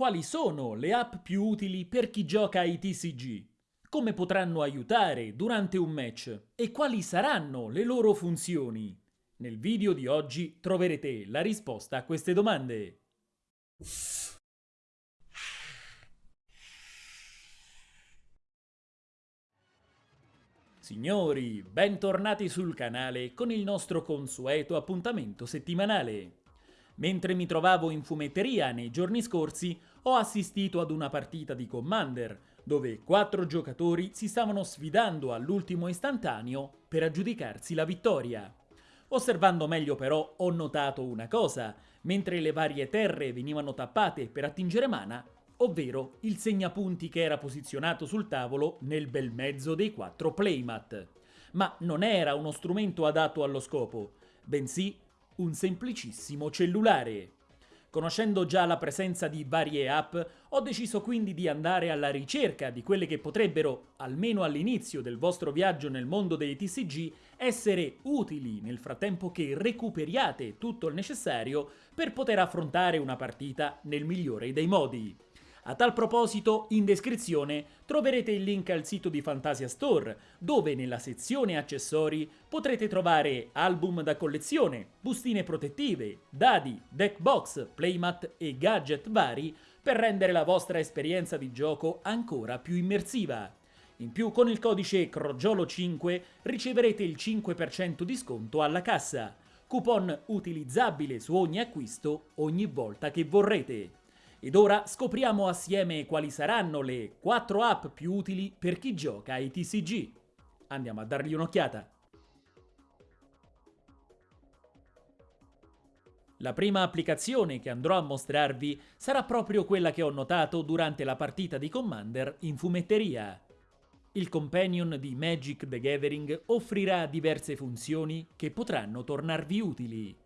quali sono le app più utili per chi gioca ai TCG, come potranno aiutare durante un match e quali saranno le loro funzioni. Nel video di oggi troverete la risposta a queste domande. Signori, bentornati sul canale con il nostro consueto appuntamento settimanale. Mentre mi trovavo in fumetteria nei giorni scorsi, ho assistito ad una partita di Commander, dove quattro giocatori si stavano sfidando all'ultimo istantaneo per aggiudicarsi la vittoria. Osservando meglio però ho notato una cosa, mentre le varie terre venivano tappate per attingere mana, ovvero il segnapunti che era posizionato sul tavolo nel bel mezzo dei quattro playmat. Ma non era uno strumento adatto allo scopo, bensì un semplicissimo cellulare. Conoscendo già la presenza di varie app, ho deciso quindi di andare alla ricerca di quelle che potrebbero, almeno all'inizio del vostro viaggio nel mondo dei TCG, essere utili nel frattempo che recuperiate tutto il necessario per poter affrontare una partita nel migliore dei modi. A tal proposito, in descrizione troverete il link al sito di Fantasia Store, dove nella sezione accessori potrete trovare album da collezione, bustine protettive, dadi, deck box, playmat e gadget vari per rendere la vostra esperienza di gioco ancora più immersiva. In più con il codice CROGIOLO5 riceverete il 5% di sconto alla cassa, coupon utilizzabile su ogni acquisto ogni volta che vorrete. Ed ora scopriamo assieme quali saranno le 4 app più utili per chi gioca ai TCG. Andiamo a dargli un'occhiata. La prima applicazione che andrò a mostrarvi sarà proprio quella che ho notato durante la partita di Commander in fumetteria. Il companion di Magic the Gathering offrirà diverse funzioni che potranno tornarvi utili.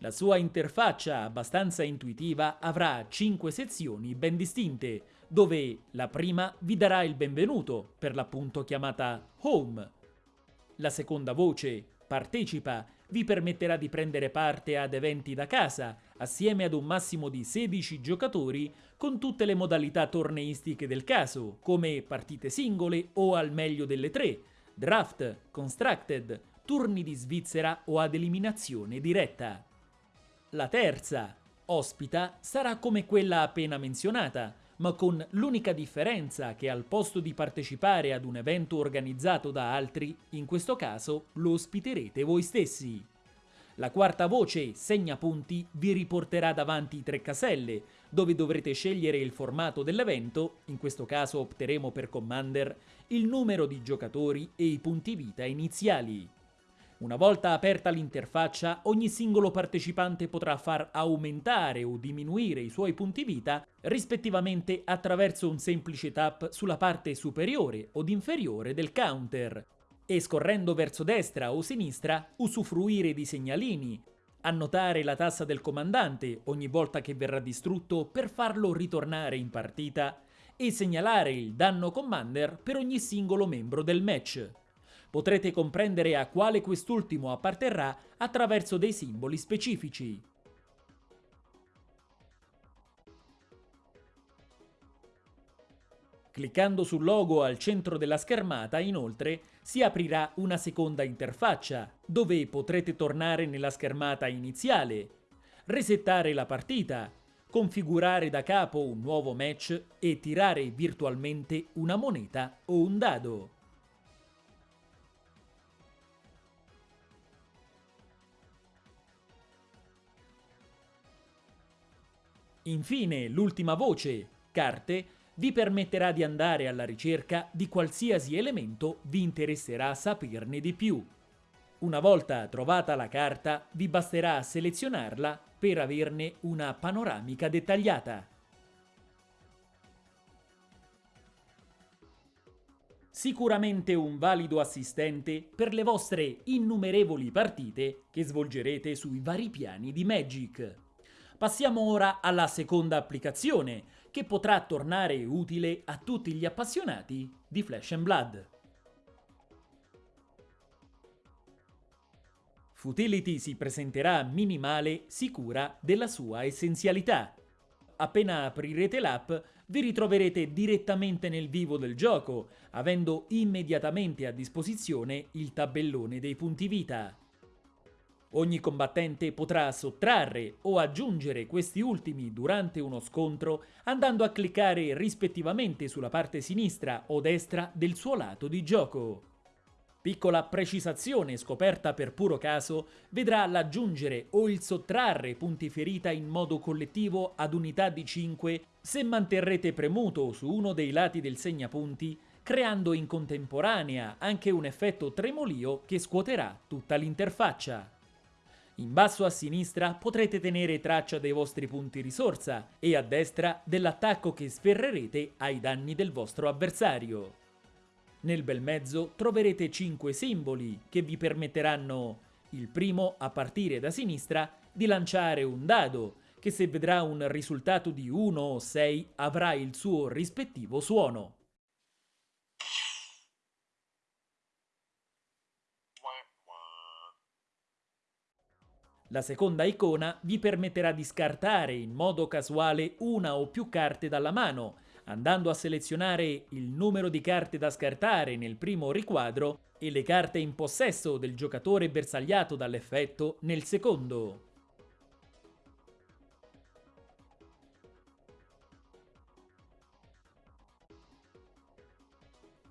La sua interfaccia abbastanza intuitiva avrà 5 sezioni ben distinte, dove la prima vi darà il benvenuto, per l'appunto chiamata Home. La seconda voce, Partecipa, vi permetterà di prendere parte ad eventi da casa, assieme ad un massimo di 16 giocatori, con tutte le modalità torneistiche del caso, come partite singole o al meglio delle tre, draft, constructed, turni di Svizzera o ad eliminazione diretta. La terza, ospita, sarà come quella appena menzionata, ma con l'unica differenza che al posto di partecipare ad un evento organizzato da altri, in questo caso lo ospiterete voi stessi. La quarta voce, segnapunti, vi riporterà davanti tre caselle, dove dovrete scegliere il formato dell'evento, in questo caso opteremo per Commander, il numero di giocatori e i punti vita iniziali. Una volta aperta l'interfaccia, ogni singolo partecipante potrà far aumentare o diminuire i suoi punti vita rispettivamente attraverso un semplice tap sulla parte superiore od inferiore del counter e scorrendo verso destra o sinistra usufruire di segnalini, annotare la tassa del comandante ogni volta che verrà distrutto per farlo ritornare in partita e segnalare il danno commander per ogni singolo membro del match. Potrete comprendere a quale quest'ultimo apparterrà attraverso dei simboli specifici. Cliccando sul logo al centro della schermata, inoltre, si aprirà una seconda interfaccia, dove potrete tornare nella schermata iniziale, resettare la partita, configurare da capo un nuovo match e tirare virtualmente una moneta o un dado. Infine, l'ultima voce, carte, vi permetterà di andare alla ricerca di qualsiasi elemento vi interesserà saperne di più. Una volta trovata la carta, vi basterà selezionarla per averne una panoramica dettagliata. Sicuramente un valido assistente per le vostre innumerevoli partite che svolgerete sui vari piani di Magic. Passiamo ora alla seconda applicazione, che potrà tornare utile a tutti gli appassionati di Flash and Blood. Futility si presenterà minimale, sicura della sua essenzialità. appena aprirete l'app, vi ritroverete direttamente nel vivo del gioco, avendo immediatamente a disposizione il tabellone dei punti vita. Ogni combattente potrà sottrarre o aggiungere questi ultimi durante uno scontro andando a cliccare rispettivamente sulla parte sinistra o destra del suo lato di gioco. Piccola precisazione scoperta per puro caso vedrà l'aggiungere o il sottrarre punti ferita in modo collettivo ad unità di 5 se manterrete premuto su uno dei lati del segnapunti creando in contemporanea anche un effetto tremolio che scuoterà tutta l'interfaccia. In basso a sinistra potrete tenere traccia dei vostri punti risorsa e a destra dell'attacco che sferrerete ai danni del vostro avversario. Nel bel mezzo troverete 5 simboli che vi permetteranno, il primo a partire da sinistra, di lanciare un dado, che se vedrà un risultato di 1 o 6 avrà il suo rispettivo suono. La seconda icona vi permetterà di scartare in modo casuale una o più carte dalla mano, andando a selezionare il numero di carte da scartare nel primo riquadro e le carte in possesso del giocatore bersagliato dall'effetto nel secondo.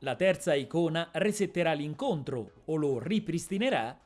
La terza icona resetterà l'incontro o lo ripristinerà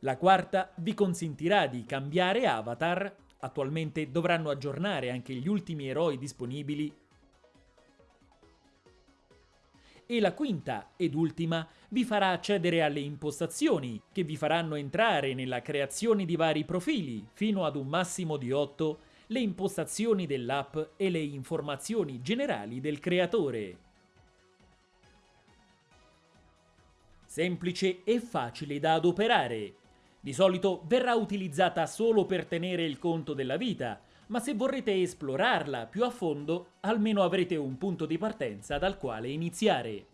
La quarta vi consentirà di cambiare avatar, attualmente dovranno aggiornare anche gli ultimi eroi disponibili, e la quinta ed ultima vi farà accedere alle impostazioni che vi faranno entrare nella creazione di vari profili fino ad un massimo di 8, le impostazioni dell'app e le informazioni generali del creatore. Semplice e facile da adoperare. Di solito verrà utilizzata solo per tenere il conto della vita, ma se vorrete esplorarla più a fondo, almeno avrete un punto di partenza dal quale iniziare.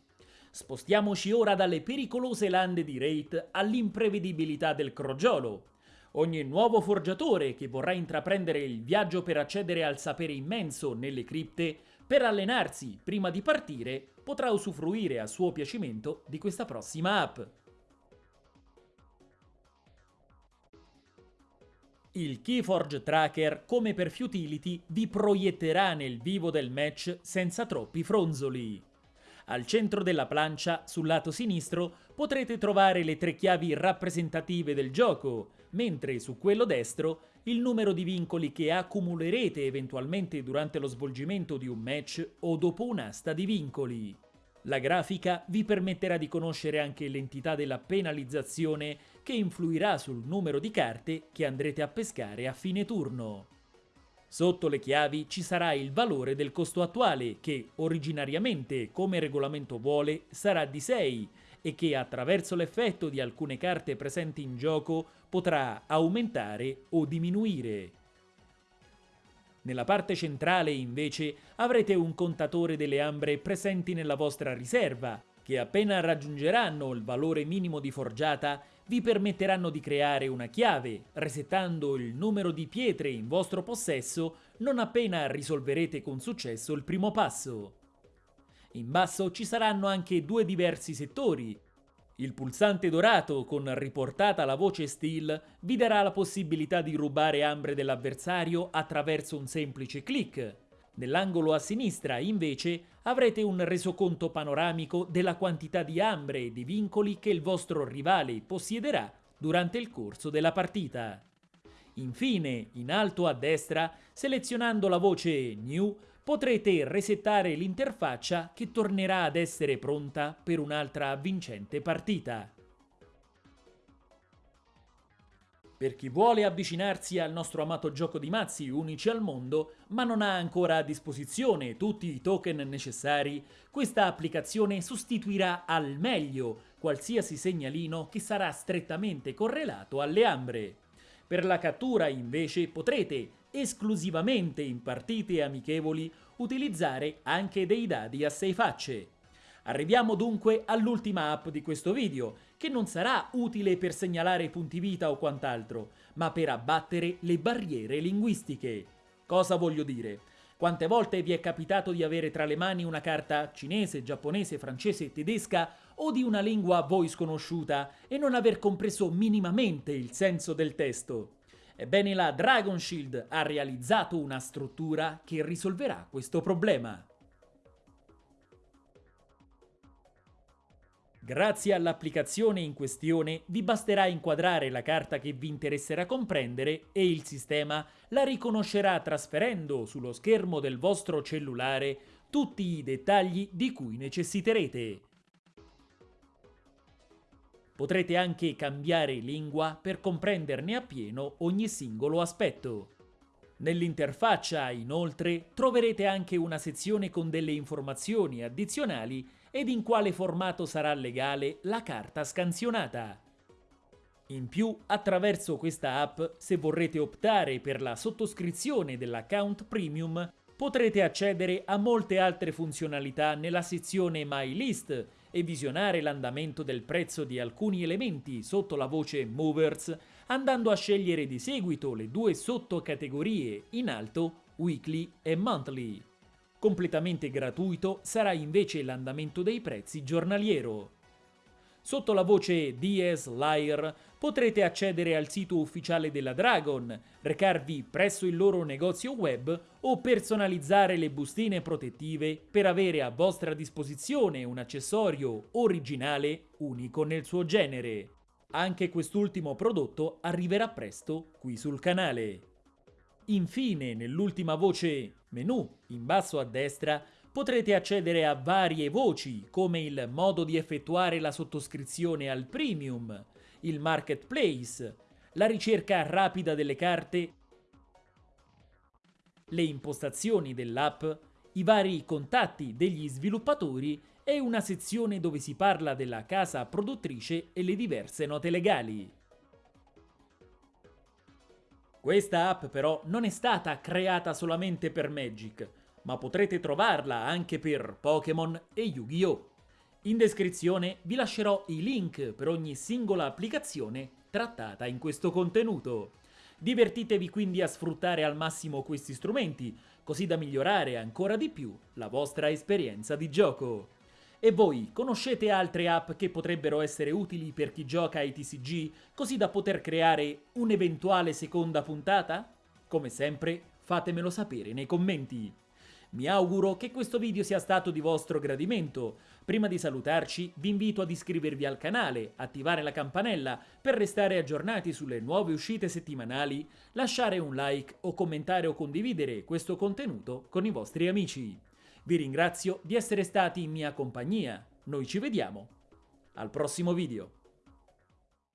Spostiamoci ora dalle pericolose lande di Wraith all'imprevedibilità del crogiolo. Ogni nuovo forgiatore che vorrà intraprendere il viaggio per accedere al sapere immenso nelle cripte, per allenarsi prima di partire, potrà usufruire a suo piacimento di questa prossima app. Il Keyforge Tracker, come per Futility, vi proietterà nel vivo del match senza troppi fronzoli. Al centro della plancia, sul lato sinistro, potrete trovare le tre chiavi rappresentative del gioco, mentre su quello destro il numero di vincoli che accumulerete eventualmente durante lo svolgimento di un match o dopo un'asta di vincoli. La grafica vi permetterà di conoscere anche l'entità della penalizzazione che influirà sul numero di carte che andrete a pescare a fine turno. Sotto le chiavi ci sarà il valore del costo attuale che originariamente, come regolamento vuole, sarà di 6 e che attraverso l'effetto di alcune carte presenti in gioco potrà aumentare o diminuire. Nella parte centrale, invece, avrete un contatore delle ambre presenti nella vostra riserva, che appena raggiungeranno il valore minimo di forgiata, vi permetteranno di creare una chiave, resettando il numero di pietre in vostro possesso non appena risolverete con successo il primo passo. In basso ci saranno anche due diversi settori, il pulsante dorato con riportata la voce Steel vi darà la possibilità di rubare ambre dell'avversario attraverso un semplice clic. Nell'angolo a sinistra, invece, avrete un resoconto panoramico della quantità di ambre e di vincoli che il vostro rivale possiederà durante il corso della partita. Infine, in alto a destra, selezionando la voce New, potrete resettare l'interfaccia che tornerà ad essere pronta per un'altra vincente partita. Per chi vuole avvicinarsi al nostro amato gioco di mazzi unici al mondo, ma non ha ancora a disposizione tutti i token necessari, questa applicazione sostituirà al meglio qualsiasi segnalino che sarà strettamente correlato alle ambre. Per la cattura, invece, potrete, esclusivamente in partite amichevoli, utilizzare anche dei dadi a sei facce. Arriviamo dunque all'ultima app di questo video, che non sarà utile per segnalare punti vita o quant'altro, ma per abbattere le barriere linguistiche. Cosa voglio dire? Quante volte vi è capitato di avere tra le mani una carta cinese, giapponese, francese, tedesca o di una lingua a voi sconosciuta e non aver compreso minimamente il senso del testo? Ebbene la Dragon Shield ha realizzato una struttura che risolverà questo problema. Grazie all'applicazione in questione vi basterà inquadrare la carta che vi interesserà comprendere e il sistema la riconoscerà trasferendo sullo schermo del vostro cellulare tutti i dettagli di cui necessiterete. Potrete anche cambiare lingua per comprenderne appieno ogni singolo aspetto. Nell'interfaccia, inoltre, troverete anche una sezione con delle informazioni addizionali ed in quale formato sarà legale la carta scansionata. In più, attraverso questa app, se vorrete optare per la sottoscrizione dell'account premium, potrete accedere a molte altre funzionalità nella sezione My List e visionare l'andamento del prezzo di alcuni elementi sotto la voce Movers, andando a scegliere di seguito le due sottocategorie in alto Weekly e Monthly. Completamente gratuito sarà invece l'andamento dei prezzi giornaliero. Sotto la voce DS Lyre potrete accedere al sito ufficiale della Dragon, recarvi presso il loro negozio web o personalizzare le bustine protettive per avere a vostra disposizione un accessorio originale unico nel suo genere. Anche quest'ultimo prodotto arriverà presto qui sul canale. Infine, nell'ultima voce menu, in basso a destra, potrete accedere a varie voci, come il modo di effettuare la sottoscrizione al premium, il marketplace, la ricerca rapida delle carte, le impostazioni dell'app, i vari contatti degli sviluppatori e una sezione dove si parla della casa produttrice e le diverse note legali. Questa app però non è stata creata solamente per Magic, ma potrete trovarla anche per Pokémon e Yu-Gi-Oh! In descrizione vi lascerò i link per ogni singola applicazione trattata in questo contenuto. Divertitevi quindi a sfruttare al massimo questi strumenti, così da migliorare ancora di più la vostra esperienza di gioco. E voi conoscete altre app che potrebbero essere utili per chi gioca ai TCG, così da poter creare un'eventuale seconda puntata? Come sempre, fatemelo sapere nei commenti. Mi auguro che questo video sia stato di vostro gradimento. Prima di salutarci vi invito ad iscrivervi al canale, attivare la campanella per restare aggiornati sulle nuove uscite settimanali, lasciare un like o commentare o condividere questo contenuto con i vostri amici. Vi ringrazio di essere stati in mia compagnia. Noi ci vediamo al prossimo video.